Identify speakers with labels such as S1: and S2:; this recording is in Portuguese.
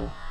S1: abraço.